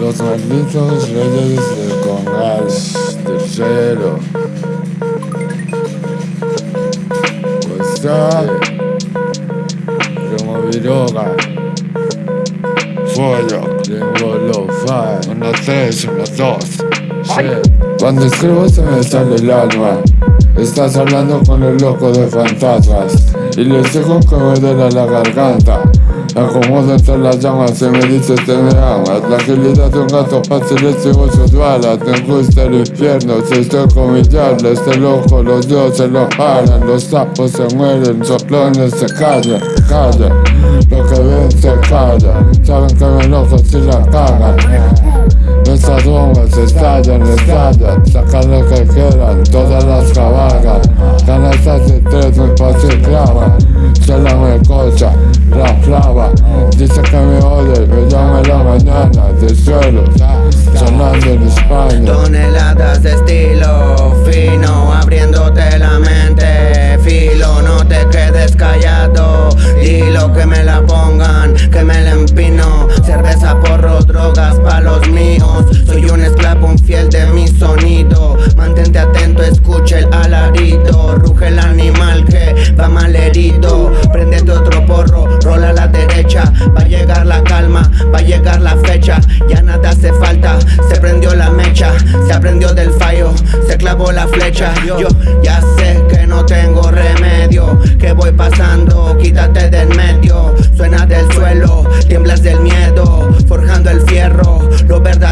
Los malditos reyes del Congas tercero. Questa Primo viroga Fuego Tengo lo fa Una tres, una dos. Cuando escribo se me sale el alma Estás hablando con el loco de fantasmas Y les dejo que me duele la garganta Acomodo entre las llamas y me dice te me amas La agilidad de un gato fácil es igual su duala Te gusta el infierno si estoy con mi diablo Este loco los dioses lo paran Los sapos se mueren, soplones se callan, callan Lo que ven se calla Saben que me enojo si la cagan Nuestras bombas estallan, estallan Sacan lo que quieran, todas las cabalgan De estilo fino Abriéndote la mente. Filo, no te quedes callado. Dilo que me la pongan, que me la empino. Cerveza, porro, drogas pa' los míos. Soy un esclavo, un fiel de mi sonido. Mantente atento, escucha el alarido. Ruge el animal que va mal herido Prendete otro porro, rola a la derecha. Va a llegar la calma, va a llegar la fecha. Ya nada hace falta, se prendió la mecha aprendió del fallo, se clavó la flecha. Yo ya sé que no tengo remedio Que voy pasando, quítate del medio. Suena del suelo, tiemblas del miedo Forjando el fierro, lo verdadero